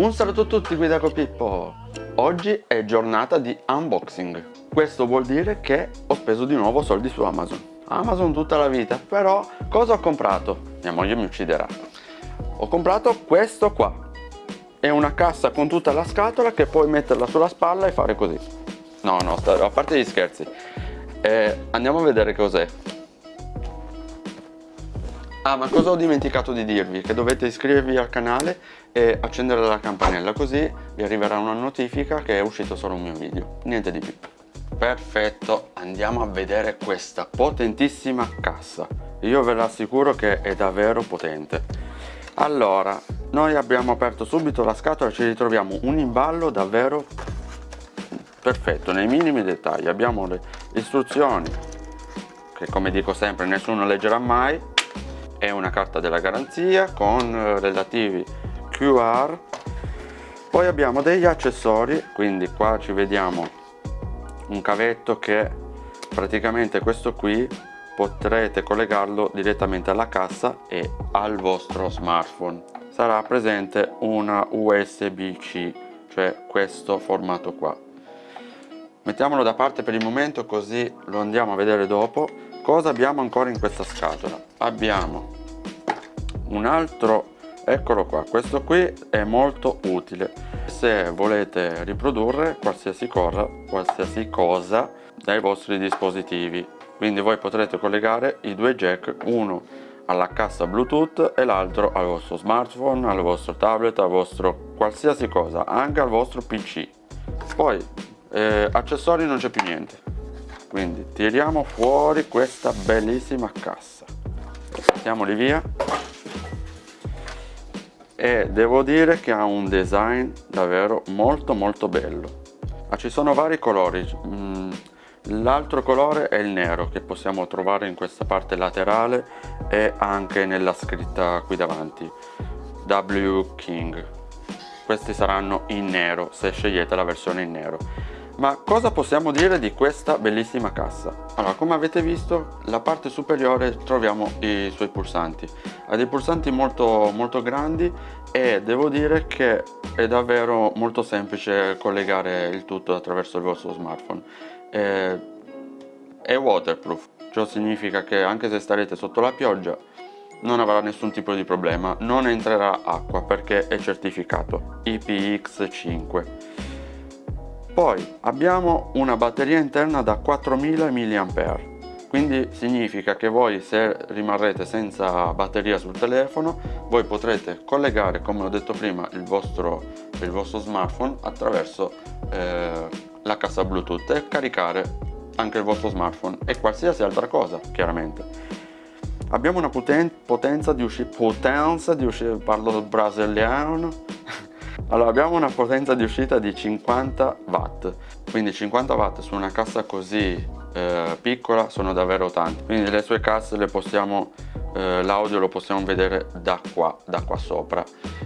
Un saluto a tutti qui da Copippo! Oggi è giornata di unboxing. Questo vuol dire che ho speso di nuovo soldi su Amazon. Amazon tutta la vita, però cosa ho comprato? Mia moglie mi ucciderà. Ho comprato questo qua. È una cassa con tutta la scatola che puoi metterla sulla spalla e fare così. No, no, a parte gli scherzi. Eh, andiamo a vedere cos'è. Ah, ma cosa ho dimenticato di dirvi? Che dovete iscrivervi al canale e accendere la campanella così vi arriverà una notifica che è uscito solo un mio video. Niente di più. Perfetto, andiamo a vedere questa potentissima cassa. Io ve l'assicuro che è davvero potente. Allora, noi abbiamo aperto subito la scatola e ci ritroviamo un imballo davvero perfetto, nei minimi dettagli. Abbiamo le istruzioni, che come dico sempre nessuno leggerà mai, è una carta della garanzia con eh, relativi QR poi abbiamo degli accessori quindi qua ci vediamo un cavetto che praticamente questo qui potrete collegarlo direttamente alla cassa e al vostro smartphone. Sarà presente una USB-C cioè questo formato qua. Mettiamolo da parte per il momento così lo andiamo a vedere dopo cosa abbiamo ancora in questa scatola? Abbiamo un altro eccolo qua questo qui è molto utile. Se volete riprodurre qualsiasi cosa qualsiasi cosa dai vostri dispositivi. Quindi voi potrete collegare i due jack uno alla cassa bluetooth e l'altro al vostro smartphone al vostro tablet al vostro qualsiasi cosa anche al vostro pc poi eh, accessori non c'è più niente quindi tiriamo fuori questa bellissima cassa. Mettiamoli via. E devo dire che ha un design davvero molto molto bello. Ma ci sono vari colori. Mm, l'altro colore è il nero che possiamo trovare in questa parte laterale e anche nella scritta qui davanti. W King. Questi saranno in nero se scegliete la versione in nero ma cosa possiamo dire di questa bellissima cassa? Allora, come avete visto, la parte superiore troviamo i suoi pulsanti. Ha dei pulsanti molto, molto grandi e devo dire che è davvero molto semplice collegare il tutto attraverso il vostro smartphone. È, è waterproof, ciò significa che anche se starete sotto la pioggia non avrà nessun tipo di problema, non entrerà acqua perché è certificato IPX5 poi abbiamo una batteria interna da 4000 mAh quindi significa che voi se rimarrete senza batteria sul telefono voi potrete collegare come ho detto prima il vostro, il vostro smartphone attraverso eh, la cassa bluetooth e caricare anche il vostro smartphone e qualsiasi altra cosa chiaramente. Abbiamo una poten potenza di uscita potenza di uscita parlo brasiliano allora abbiamo una potenza di uscita di 50 watt. Quindi 50 watt su una cassa così eh, piccola sono davvero tanti. Quindi le sue casse le possiamo eh, l'audio lo possiamo vedere da qua da qua sopra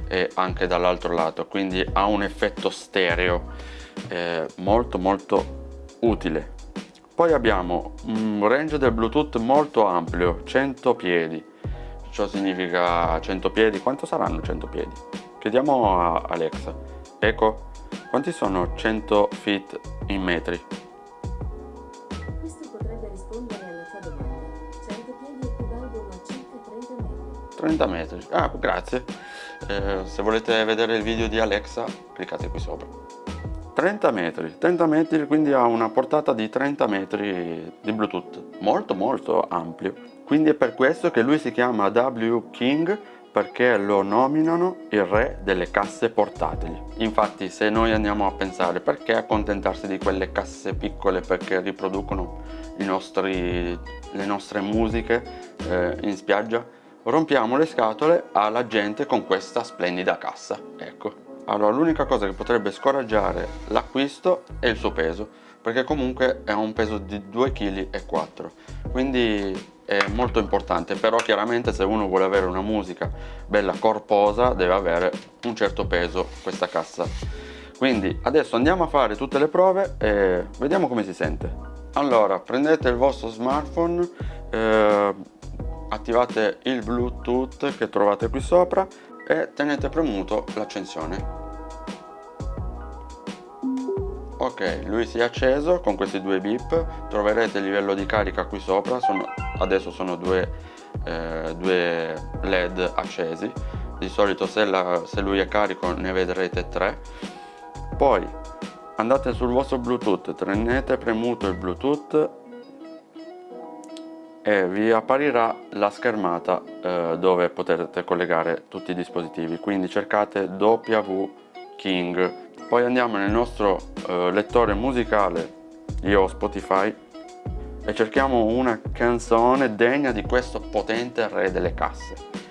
e anche dall'altro lato. Quindi ha un effetto stereo eh, molto molto utile. Poi abbiamo un range del bluetooth molto ampio 100 piedi. Ciò significa 100 piedi. Quanto saranno 100 piedi Chiediamo a Alexa. Ecco, quanti sono 100 feet in metri? Questo potrebbe rispondere alla tua domanda. 100 piedi equivalgono a circa 30 metri. 30 metri. Ah, grazie. Eh, se volete vedere il video di Alexa, cliccate qui sopra. 30 metri, 30 metri quindi ha una portata di 30 metri di Bluetooth, molto molto ampio. Quindi è per questo che lui si chiama W King perché lo nominano il re delle casse portatili. Infatti se noi andiamo a pensare perché accontentarsi di quelle casse piccole perché riproducono nostri, le nostre musiche eh, in spiaggia, rompiamo le scatole alla gente con questa splendida cassa. Ecco. Allora l'unica cosa che potrebbe scoraggiare l'acquisto è il suo peso perché comunque è un peso di 2,4 kg quindi è molto importante però chiaramente se uno vuole avere una musica bella corposa deve avere un certo peso questa cassa. Quindi adesso andiamo a fare tutte le prove e vediamo come si sente. Allora prendete il vostro smartphone eh, attivate il bluetooth che trovate qui sopra e tenete premuto l'accensione. Ok lui si è acceso con questi due bip troverete il livello di carica qui sopra sono, adesso sono due, eh, due led accesi. Di solito se, la, se lui è carico ne vedrete tre. Poi andate sul vostro bluetooth tenete premuto il bluetooth e vi apparirà la schermata eh, dove potrete collegare tutti i dispositivi. Quindi cercate W King. Poi andiamo nel nostro eh, lettore musicale io ho Spotify e cerchiamo una canzone degna di questo potente re delle casse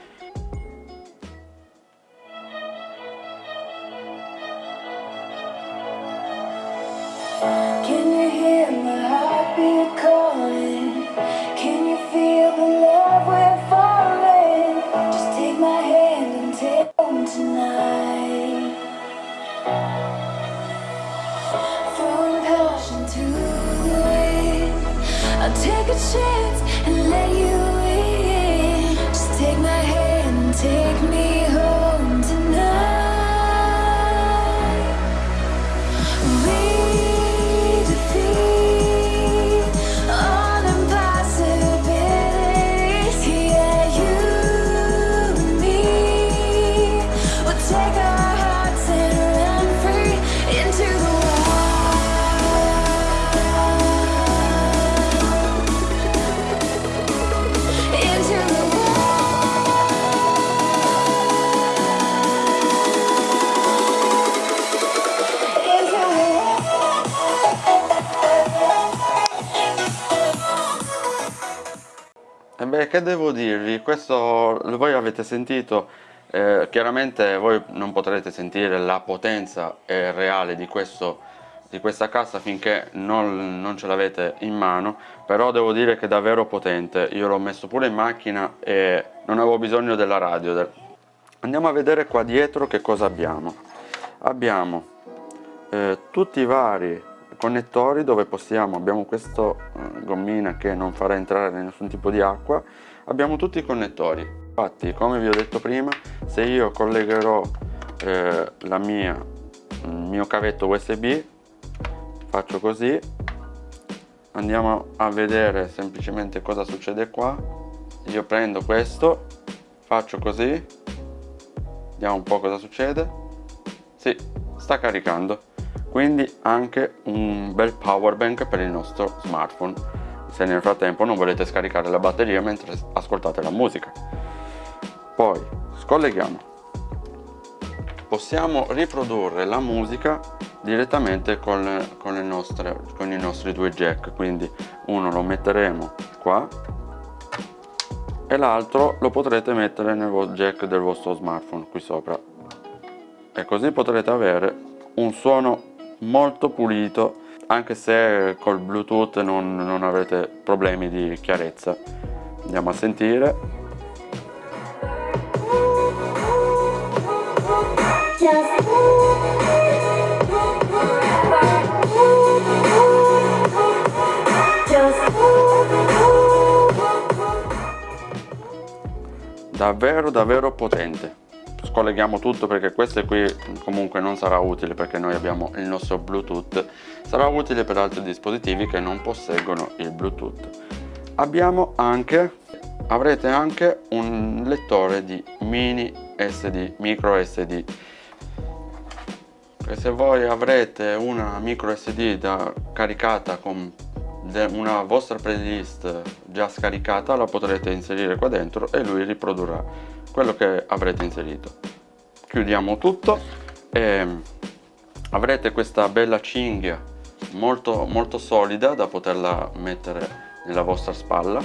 change Questo voi avete sentito, eh, chiaramente voi non potrete sentire la potenza eh, reale di, questo, di, questa cassa finché non, non ce l'avete in mano, però devo dire che è davvero potente. Io l'ho messo pure in macchina e non avevo bisogno della radio. Andiamo a vedere qua dietro che cosa abbiamo. Abbiamo eh, tutti i vari connettori dove possiamo, abbiamo questa eh, gommina che non farà entrare nessun tipo di acqua, abbiamo tutti i connettori. Infatti, come vi ho detto prima, se io collegherò eh, la mia, il mio cavetto USB, faccio così, andiamo a vedere semplicemente cosa succede qua. Io prendo questo, faccio così, vediamo un po' cosa succede. Sì, sta caricando quindi anche un bel power bank per il nostro smartphone. Se nel frattempo non volete scaricare la batteria mentre ascoltate la musica. Poi scolleghiamo. Possiamo riprodurre la musica direttamente con, con, nostre, con i nostri due jack. Quindi uno lo metteremo qua e l'altro lo potrete mettere nel jack del vostro smartphone qui sopra. E così potrete avere un suono molto pulito anche se col bluetooth non, non avrete problemi di chiarezza. Andiamo a sentire. Davvero davvero potente scolleghiamo tutto perché questo qui comunque non sarà utile perché noi abbiamo il nostro bluetooth. Sarà utile per altri dispositivi che non posseggono il bluetooth. Abbiamo anche avrete anche un lettore di mini sd micro sd e se voi avrete una micro sd da, caricata con una vostra playlist già scaricata la potrete inserire qua dentro e lui riprodurrà quello che avrete inserito. Chiudiamo tutto e avrete questa bella cinghia molto molto solida da poterla mettere nella vostra spalla.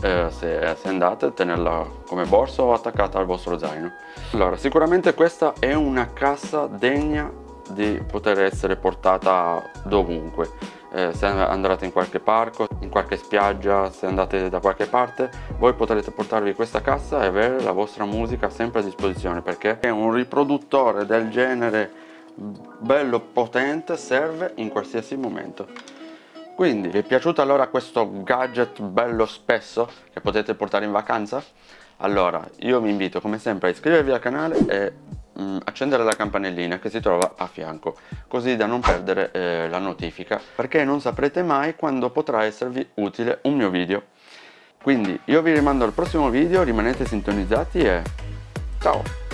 Eh, se, se, andate tenerla come borsa o attaccata al vostro zaino. Allora sicuramente questa è una cassa degna di poter essere portata dovunque eh, se andate in qualche parco, in qualche spiaggia, se andate da qualche parte, voi potrete portarvi questa cassa e avere la vostra musica sempre a disposizione perché è un riproduttore del genere bello potente serve in qualsiasi momento. Quindi vi è piaciuto allora questo gadget bello spesso che potete portare in vacanza? Allora io vi invito come sempre a iscrivervi al canale e mh, mm, accendere la campanellina che si trova a fianco così da non perdere eh, la notifica. Perché non saprete mai quando potrà esservi utile un mio video. Quindi io vi rimando al prossimo video rimanete sintonizzati e ciao